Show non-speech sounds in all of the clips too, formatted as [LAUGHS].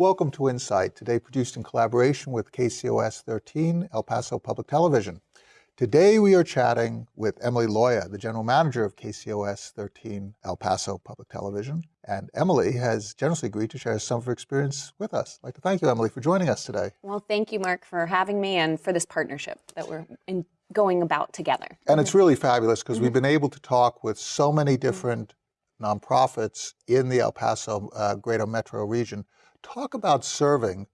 Welcome to Insight, today produced in collaboration with KCOS 13, El Paso Public Television. Today we are chatting with Emily Loya, the general manager of KCOS 13 El Paso Public Television. And Emily has generously agreed to share some of her experience with us. I'd like to thank you, Emily, for joining us today. Well, thank you, Mark, for having me and for this partnership that we're in, going about together. And it's really fabulous because mm -hmm. we've been able to talk with so many different nonprofits in the El Paso uh, greater metro region talk about serving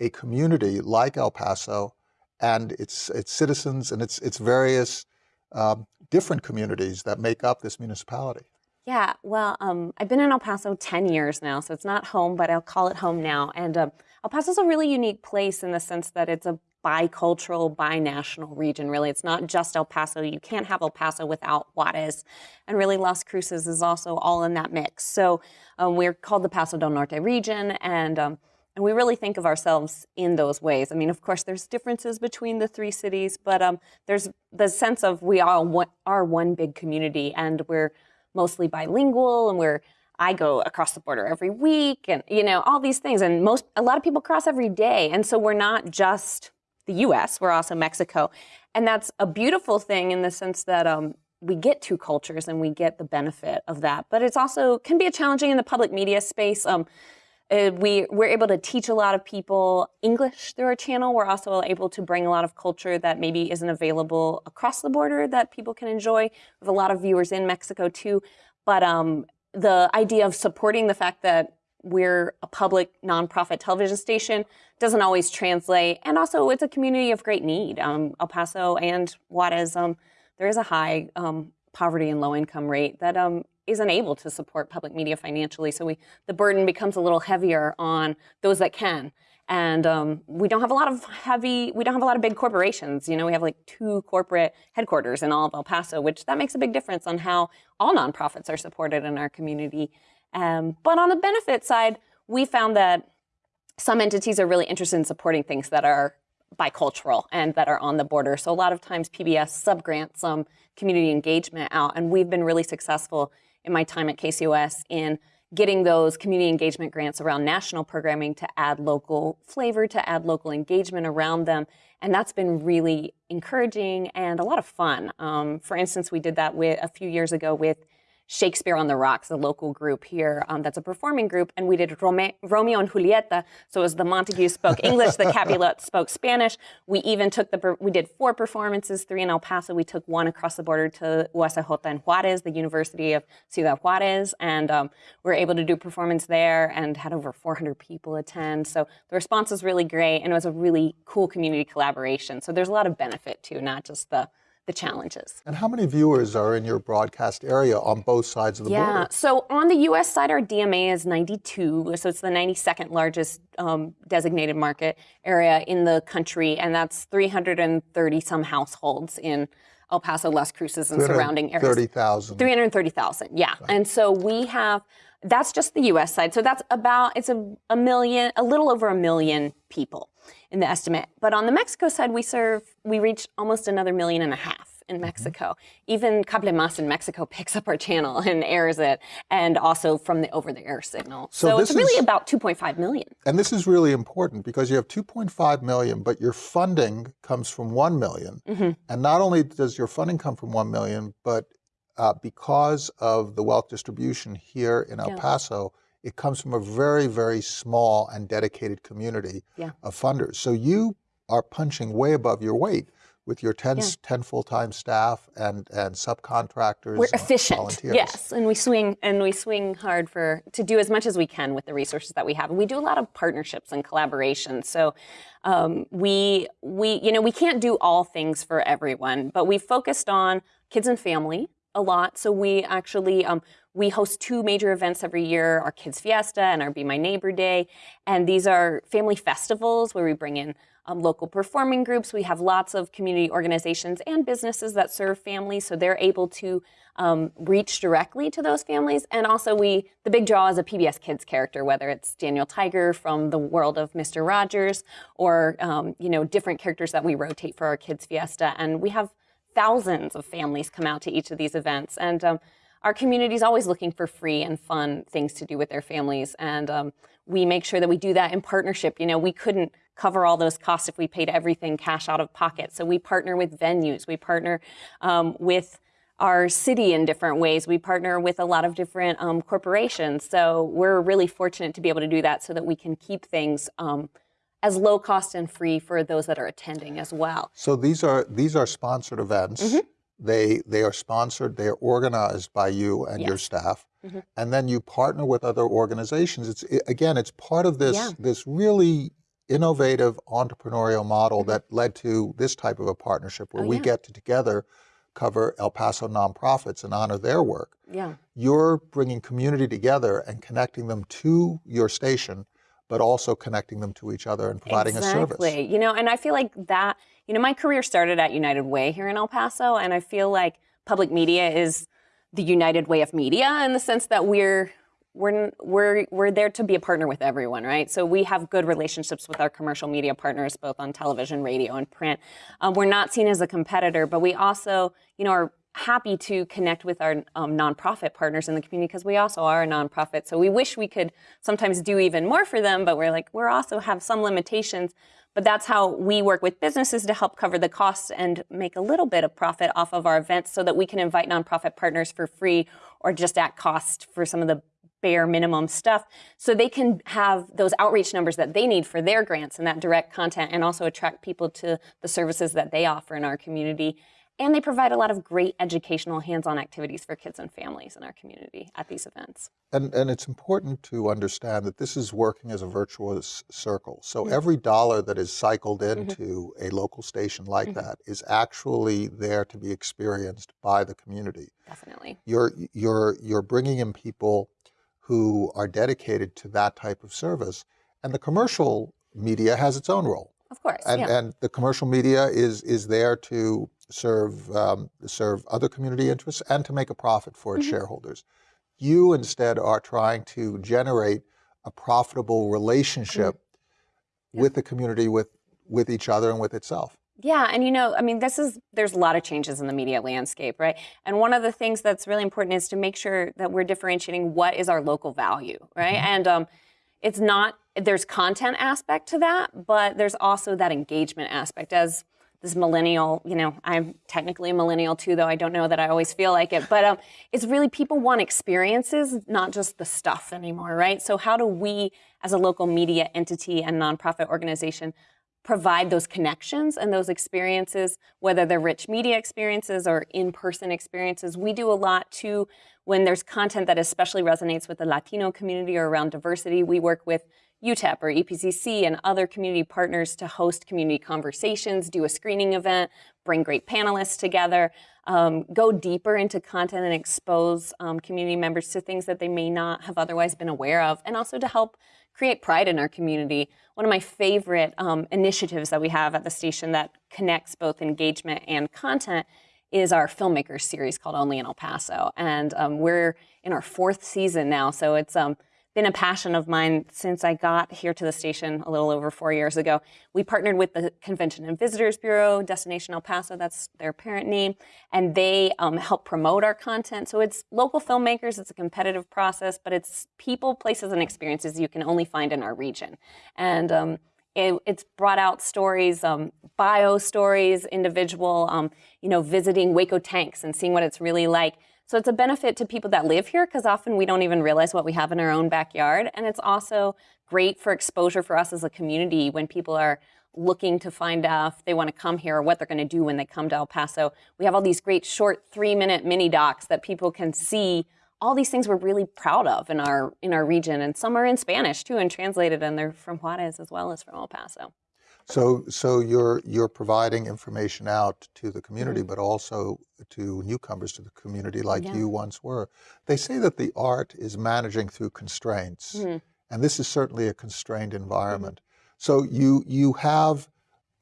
a community like El Paso and its, its citizens and its, its various um, different communities that make up this municipality. Yeah, well, um, I've been in El Paso 10 years now, so it's not home, but I'll call it home now. And um, El Paso is a really unique place in the sense that it's a bicultural, binational region, really. It's not just El Paso. You can't have El Paso without Juarez. And really, Las Cruces is also all in that mix. So um, we're called the Paso del Norte region, and um, and we really think of ourselves in those ways. I mean, of course, there's differences between the three cities, but um, there's the sense of we all are one big community, and we're mostly bilingual, and we're I go across the border every week, and you know all these things, and most a lot of people cross every day, and so we're not just the U.S. We're also Mexico, and that's a beautiful thing in the sense that um, we get two cultures and we get the benefit of that. But it's also can be a challenging in the public media space. Um, uh, we, we're able to teach a lot of people English through our channel. We're also able to bring a lot of culture that maybe isn't available across the border that people can enjoy. We have a lot of viewers in Mexico too. But um, the idea of supporting the fact that we're a public nonprofit television station doesn't always translate. And also it's a community of great need. Um, El Paso and Juarez, um, there is a high um, poverty and low income rate that um, isn't able to support public media financially. So we, the burden becomes a little heavier on those that can. And um, we don't have a lot of heavy, we don't have a lot of big corporations. You know, we have like two corporate headquarters in all of El Paso, which that makes a big difference on how all nonprofits are supported in our community. Um, but on the benefit side, we found that some entities are really interested in supporting things that are bicultural and that are on the border. So a lot of times PBS subgrants some community engagement out, and we've been really successful in my time at KCOS in getting those community engagement grants around national programming to add local flavor, to add local engagement around them. And that's been really encouraging and a lot of fun. Um, for instance, we did that with a few years ago with Shakespeare on the Rocks, a local group here um, that's a performing group, and we did Rome Romeo and Julieta. So as the Montague spoke English, the Capulet [LAUGHS] spoke Spanish. We even took the, we did four performances, three in El Paso. We took one across the border to UACJ and Juarez, the University of Ciudad Juarez, and um, we were able to do performance there and had over 400 people attend. So the response was really great, and it was a really cool community collaboration. So there's a lot of benefit to not just the the challenges. And how many viewers are in your broadcast area on both sides of the yeah. border? Yeah, so on the U.S. side, our DMA is 92, so it's the 92nd largest um, designated market area in the country, and that's 330 some households in El Paso, Las Cruces, and surrounding areas. 330,000. 330,000, yeah. And so we have, that's just the U.S. side. So that's about, it's a, a million, a little over a million people in the estimate. But on the Mexico side, we serve, we reach almost another million and a half in mm-hmm. Mexico. Even Cable Mas in Mexico [LAUGHS] picks up our channel and airs it, and also from the over-the-air signal. So, so it's really is, about 2.5 million. And this is really important because you have 2.5 million, but your funding comes from 1 million. Mm -hmm. And not only does your funding come from 1 million, but uh, because of the wealth distribution here in El yeah. Paso, it comes from a very, very small and dedicated community yeah. of funders. So you are punching way above your weight with your 10, yeah. 10 full-time staff and, and subcontractors. We're efficient, volunteers. yes, and we swing and we swing hard for to do as much as we can with the resources that we have. And we do a lot of partnerships and collaborations. So um, we we you know we can't do all things for everyone, but we focused on kids and family a lot. So we actually um, we host two major events every year, our Kids Fiesta and our Be My Neighbor Day. And these are family festivals where we bring in um, local performing groups. We have lots of community organizations and businesses that serve families, so they're able to um, reach directly to those families. And also we, the big draw is a PBS Kids character, whether it's Daniel Tiger from the world of Mr. Rogers or, um, you know, different characters that we rotate for our Kids Fiesta. And we have thousands of families come out to each of these events. And um, our community is always looking for free and fun things to do with their families. And um, we make sure that we do that in partnership. You know, we couldn't cover all those costs if we paid everything cash out of pocket. So we partner with venues, we partner um, with our city in different ways. We partner with a lot of different um, corporations. So we're really fortunate to be able to do that so that we can keep things um, as low cost and free for those that are attending as well. So these are these are sponsored events. Mm -hmm. They they are sponsored. They are organized by you and yes. your staff, mm -hmm. and then you partner with other organizations. It's it, again, it's part of this yeah. this really innovative entrepreneurial model mm -hmm. that led to this type of a partnership where oh, we yeah. get to together cover El Paso nonprofits and honor their work. Yeah. You're bringing community together and connecting them to your station, but also connecting them to each other and providing exactly. a service. Exactly. You know, and I feel like that, you know, my career started at United Way here in El Paso, and I feel like public media is the United Way of media in the sense that we're we're, we're, we're there to be a partner with everyone, right? So we have good relationships with our commercial media partners, both on television, radio, and print. Um, we're not seen as a competitor, but we also, you know, are happy to connect with our um, nonprofit partners in the community because we also are a nonprofit. So we wish we could sometimes do even more for them, but we're like, we're also have some limitations. But that's how we work with businesses to help cover the costs and make a little bit of profit off of our events so that we can invite nonprofit partners for free or just at cost for some of the bare minimum stuff so they can have those outreach numbers that they need for their grants and that direct content and also attract people to the services that they offer in our community. And they provide a lot of great educational hands-on activities for kids and families in our community at these events. And, and it's important to understand that this is working as a virtuous circle. So mm -hmm. every dollar that is cycled mm-hmm. into mm -hmm. a local station like mm -hmm. that is actually there to be experienced by the community. Definitely. You're, you're, you're bringing in people who are dedicated to that type of service. And the commercial media has its own role. Of course, and, yeah. and the commercial media is is there to serve um, serve other community interests and to make a profit for its mm -hmm. shareholders. You instead are trying to generate a profitable relationship mm -hmm. with the community, with with each other, and with itself. Yeah, and you know, I mean, this is, there's a lot of changes in the media landscape, right? And one of the things that's really important is to make sure that we're differentiating what is our local value, right? Mm -hmm. And um, it's not, there's content aspect to that, but there's also that engagement aspect as this millennial, you know, I'm technically a millennial too, though I don't know that I always feel like it, but um, it's really people want experiences, not just the stuff anymore, right? So how do we, as a local media entity and nonprofit organization, provide those connections and those experiences, whether they're rich media experiences or in-person experiences. We do a lot too when there's content that especially resonates with the Latino community or around diversity. We work with UTEP or EPCC and other community partners to host community conversations, do a screening event, bring great panelists together, um, go deeper into content and expose um, community members to things that they may not have otherwise been aware of, and also to help create pride in our community. One of my favorite um, initiatives that we have at the station that connects both engagement and content is our filmmakers series called Only in El Paso. And um, we're in our fourth season now, so it's um, been a passion of mine since I got here to the station a little over four years ago. We partnered with the Convention and Visitors Bureau, Destination El Paso, that's their parent name, and they um, help promote our content. So it's local filmmakers, it's a competitive process, but it's people, places, and experiences you can only find in our region. And um, it, it's brought out stories, um, bio stories, individual, um, you know, visiting Hueco Tanks and seeing what it's really like. So it's a benefit to people that live here because often we don't even realize what we have in our own backyard. And it's also great for exposure for us as a community when people are looking to find out if they want to come here or what they're going to do when they come to El Paso. We have all these great short three minute mini docs that people can see all these things we're really proud of in our in our region and some are in Spanish too and translated and they're from Juarez as well as from El Paso. So, so you're you're providing information out to the community, mm -hmm. but also to newcomers to the community, like yeah. you once were. They say that the art is managing through constraints, mm -hmm. and this is certainly a constrained environment. Mm -hmm. So you you have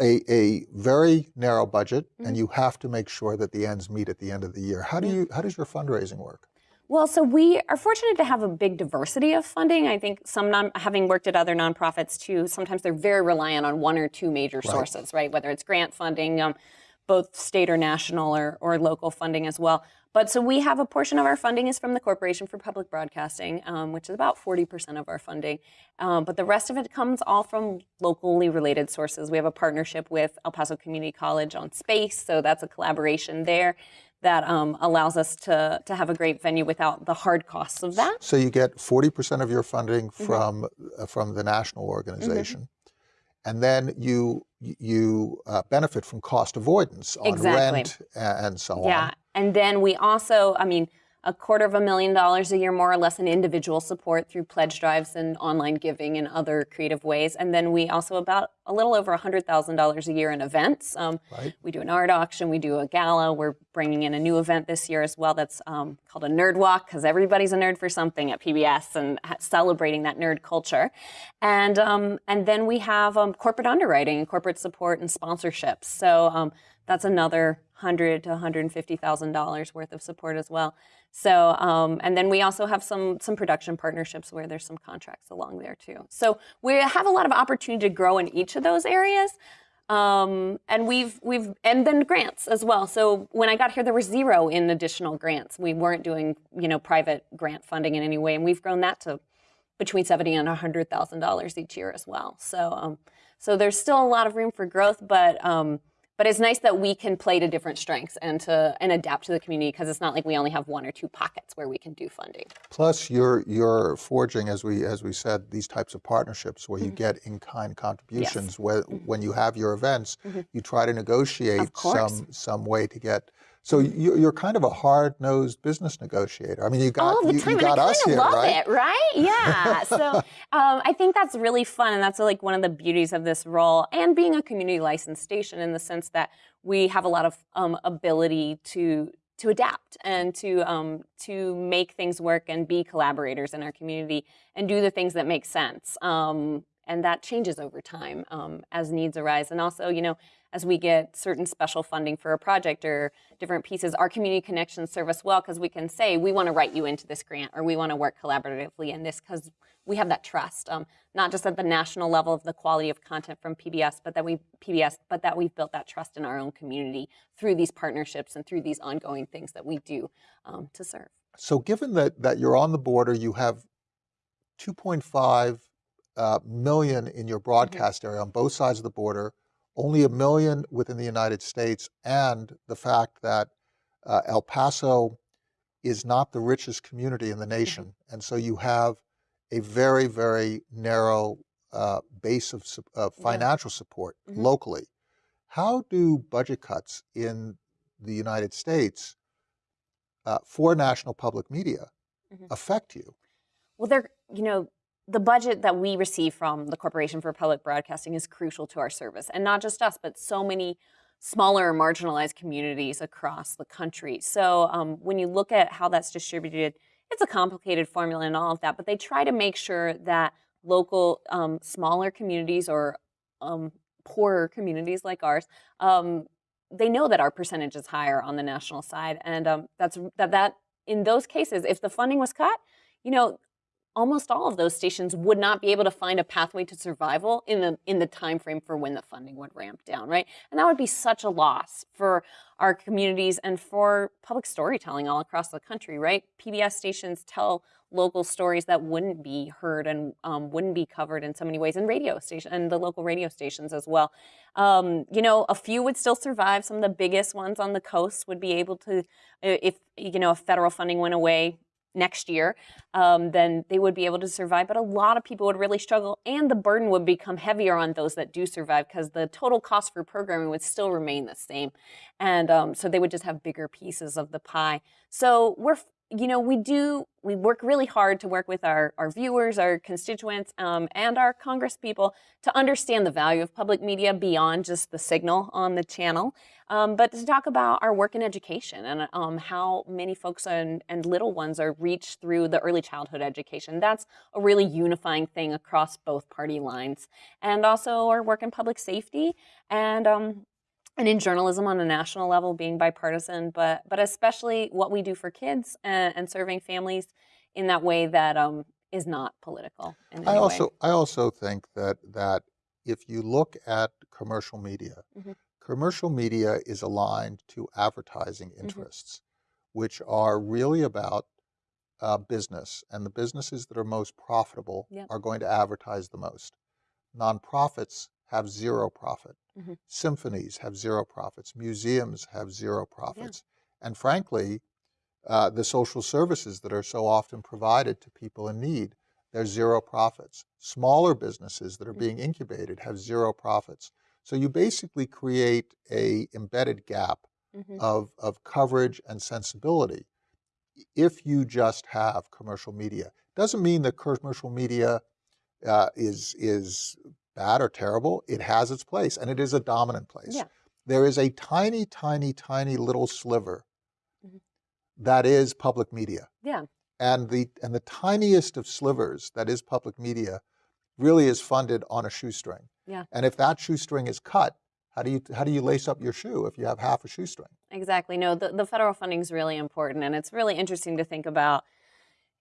a, a very narrow budget, and mm-hmm. you have to make sure that the ends meet at the end of the year. How do you how does your fundraising work? Well, so we are fortunate to have a big diversity of funding. I think some, non, having worked at other nonprofits too, sometimes they're very reliant on one or two major right. sources, right? Whether it's grant funding, um, both state or national or, or local funding as well. But so we have a portion of our funding is from the Corporation for Public Broadcasting, um, which is about 40% of our funding. Um, but the rest of it comes all from locally related sources. We have a partnership with El Paso Community College on space, so that's a collaboration there that um, allows us to, to have a great venue without the hard costs of that. So you get 40% of your funding Mm-hmm. from uh, from the national organization, and then you you uh, benefit from cost avoidance on Exactly. rent and so Yeah. on. Yeah, and then we also, I mean, a quarter of a million dollars a year, more or less, in individual support through pledge drives and online giving and other creative ways. And then we also about a little over $100,000 a year in events. Um, Right. We do an art auction, we do a gala. We're bringing in a new event this year as well that's um, called a Nerd Walk because everybody's a nerd for something at PBS and celebrating that nerd culture. And um, and then we have um, corporate underwriting, corporate support, and sponsorships. So um, that's another hundred to one hundred and fifty thousand dollars worth of support as well. So um, and then we also have some some production partnerships where there's some contracts along there too. So we have a lot of opportunity to grow in each of those areas. Um, and we've we've and then grants as well. So when I got here, there were zero in additional grants. We weren't doing you know private grant funding in any way, and we've grown that to between seventy and hundred thousand dollars each year as well. So um, so there's still a lot of room for growth, but um, but it's nice that we can play to different strengths and to and adapt to the community because it's not like we only have one or two pockets where we can do funding. Plus, you're you're forging, as we as we said, these types of partnerships where Mm-hmm. you get in-kind contributions. Where when you have your events, you try to negotiate Mm-hmm. Some some way to get. So you, you're kind of a hard-nosed business negotiator. I mean, you got all the you, time, you got and I us kind here, of love right? it, right? Yeah. so [LAUGHS] um, I think that's really fun, and that's like one of the beauties of this role, and being a community licensed station in the sense that we have a lot of um, ability to to adapt and to um, to make things work and be collaborators in our community and do the things that make sense. Um, and that changes over time um, as needs arise, and also, you know, as we get certain special funding for a project or different pieces, our community connections serve us well because we can say we want to write you into this grant or we want to work collaboratively in this because we have that trust, um, not just at the national level of the quality of content from PBS, but that we PBS, but that we've built that trust in our own community through these partnerships and through these ongoing things that we do um, to serve. So given that that you're on the border, you have 2.5 uh, million in your broadcast area on both sides of the border, only a million within the United States, and the fact that uh, El Paso is not the richest community in the nation, and so you have a very very narrow uh, base of, of Yeah. financial support Mhm. locally. How do budget cuts in the United States uh, for national public media Mhm. affect you? Well, they're, you know, the budget that we receive from the Corporation for Public Broadcasting is crucial to our service. And not just us, but so many smaller marginalized communities across the country. So um, when you look at how that's distributed, it's a complicated formula and all of that, but they try to make sure that local um, smaller communities or um, poorer communities like ours um, they know that our percentage is higher on the national side and um, that's that that in those cases if the funding was cut you know almost all of those stations would not be able to find a pathway to survival in the in the time frame for when the funding would ramp down right? And that would be such a loss for our communities and for public storytelling all across the country right? Pbs stations tell local stories that wouldn't be heard and um, wouldn't be covered in so many ways and radio station and the local radio stations as well. Um, you know a few would still survive. Some of the biggest ones on the coast would be able to if you know if federal funding went away next year, um, then they would be able to survive. But a lot of people would really struggle, and the burden would become heavier on those that do survive because the total cost for programming would still remain the same. And um, so they would just have bigger pieces of the pie. So we're, you know, we do, we work really hard to work with our, our viewers, our constituents, um, and our Congress people to understand the value of public media beyond just the signal on the channel. Um, but to talk about our work in education and um, how many folks and, and little ones are reached through the early childhood education. That's a really unifying thing across both party lines. And also our work in public safety and um, and in journalism on a national level, being bipartisan, but but especially what we do for kids and, and serving families in that way that um, is not political. In I also way. I also think that that if you look at commercial media, Mhm. commercial media is aligned to advertising Mm-hmm. interests, which are really about uh, business, and the businesses that are most profitable Yep. are going to advertise the most. Nonprofits have zero profit. Mhm. Symphonies have zero profits. Museums have zero profits. And frankly, uh, the social services that are so often provided to people in need, they're zero profits. Smaller businesses that are being incubated have zero profits. So you basically create a embedded gap Mhm. of, of coverage and sensibility if you just have commercial media. Doesn't mean that commercial media uh, is is bad or terrible. It has its place, and it is a dominant place. Yeah. There is a tiny, tiny, tiny little sliver Mhm. that is public media, Yeah. and the and the tiniest of slivers that is public media really is funded on a shoestring. Yeah. And if that shoestring is cut, how do you how do you lace up your shoe if you have half a shoestring? Exactly. No, the, the federal funding is really important, and it's really interesting to think about.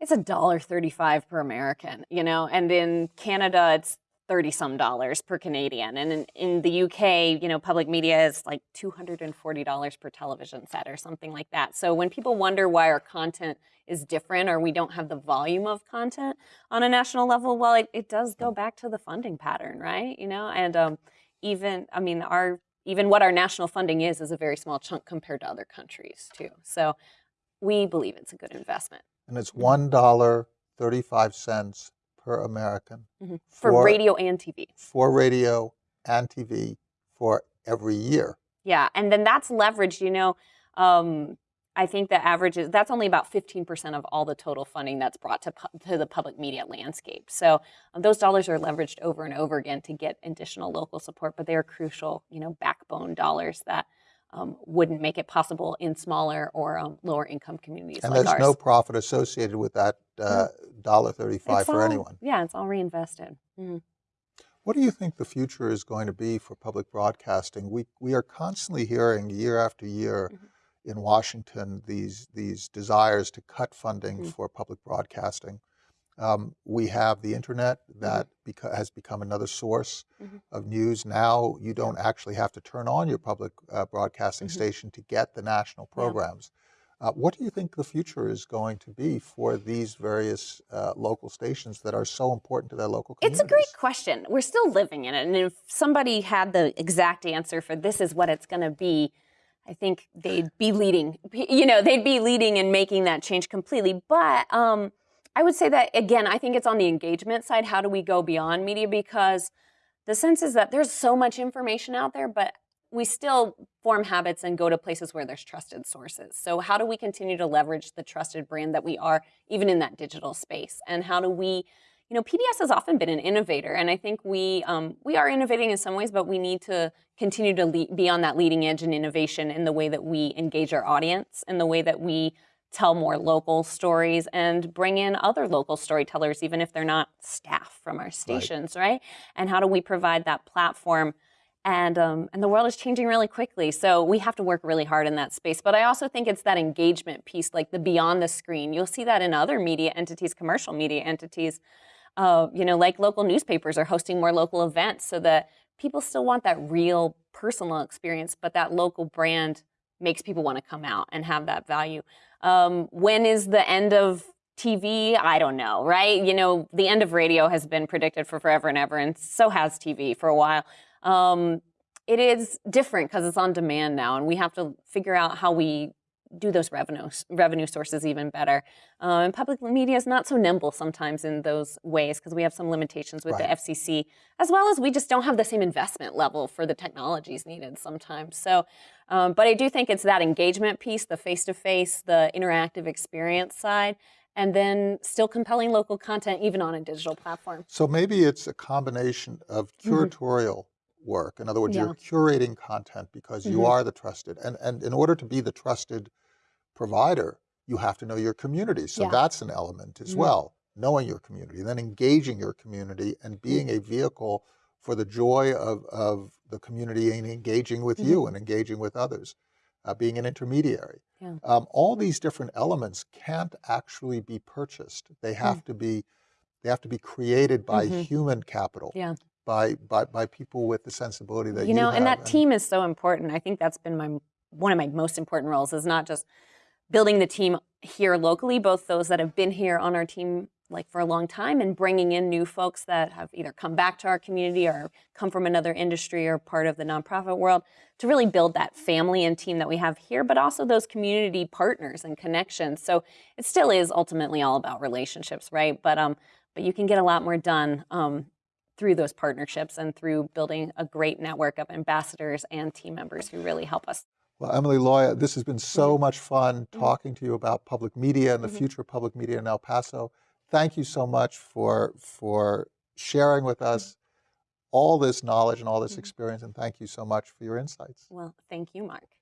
It's a dollar thirty-five per American, you know, and in Canada it's 30 some dollars per Canadian. And in, in, the UK, you know, public media is like $240 per television set or something like that. So when people wonder why our content is different or we don't have the volume of content on a national level, well, it, it does go back to the funding pattern, right? You know, and um, even, I mean, our, even what our national funding is, is a very small chunk compared to other countries too. So we believe it's a good investment. And it's $1.35 per American Mhm. for, For- radio and TV. for radio and TV for every year. Yeah, and then that's leveraged. You know, um, I think the average is that's only about fifteen percent of all the total funding that's brought to pu- to the public media landscape. So um, those dollars are leveraged over and over again to get additional local support, but they are crucial. You know, backbone dollars that. Um, wouldn't make it possible in smaller or um, lower income communities And like there's ours. no profit associated with that uh, dollar thirty-five It's for all- anyone. Yeah, it's all reinvested. Mhm. What do you think the future is going to be for public broadcasting? We we are constantly hearing year after year Mhm. in Washington these these desires to cut funding Mhm. for public broadcasting. Um, we have the internet Mm-hmm. that beca- has become another source Mhm. of news. Now you don't actually have to turn on your public uh, broadcasting Mhm. station to get the national Yeah. programs. Uh, what do you think the future is going to be for these various uh, local stations that are so important to their local communities? It's a great question. We're still living in it. And if somebody had the exact answer for this is what it's going to be, I think they'd be leading, you know, they'd be leading and making that change completely. But um, I would say that, again, I think it's on the engagement side. How do we go beyond media? Because the sense is that there's so much information out there, but we still form habits and go to places where there's trusted sources. So, how do we continue to leverage the trusted brand that we are, even in that digital space? And how do we you know, PBS has often been an innovator, and I think we um, we are innovating in some ways, but we need to continue to be on that leading edge in innovation in the way that we engage our audience, in the way that we tell more local stories, and bring in other local storytellers, even if they're not staff from our stations, right? And how do we provide that platform? And um, and the world is changing really quickly, so we have to work really hard in that space. But I also think it's that engagement piece, like the beyond the screen. You'll see that in other media entities, commercial media entities uh, you know, like local newspapers are hosting more local events so that people still want that real personal experience, but that local brand makes people want to come out and have that value. Um, when is the end of TV? I don't know, right? You know, the end of radio has been predicted for forever and ever, and so has TV for a while. Um, it is different because it's on demand now, and we have to figure out how we do those revenue revenue sources even better. Uh, and public media is not so nimble sometimes in those ways because we have some limitations with Right. the FCC, as well as we just don't have the same investment level for the technologies needed sometimes. So, um, but I do think it's that engagement piece, the face to face, the interactive experience side, and then still compelling local content even on a digital platform. So maybe it's a combination of curatorial work. In other words, you're curating content because you Mhm. are the trusted. And, and in order to be the trusted provider, you have to know your community. So Yeah. that's an element as Mhm. well, knowing your community, then engaging your community and being a vehicle for the joy of, of the community and engaging with you and engaging with others, uh, being an intermediary. Yeah. Um, all these different elements can't actually be purchased. They have to be they have to be created by Mhm. human capital Yeah. By, by, by people with the sensibility that you, you know, and have. that team is so important. I think that's been my one of my most important roles is not just building the team here locally, both those that have been here on our team like for a long time and bringing in new folks that have either come back to our community or come from another industry or part of the nonprofit world to really build that family and team that we have here, but also those community partners and connections. So it still is ultimately all about relationships, right? But um, but you can get a lot more done um, through those partnerships and through building a great network of ambassadors and team members who really help us. Well, Emily Loya, this has been so much fun Mhm. talking to you about public media and the Mhm. future of public media in El Paso. Thank you so much for for sharing with us all this knowledge and all this experience, and thank you so much for your insights. Well, thank you, Mark.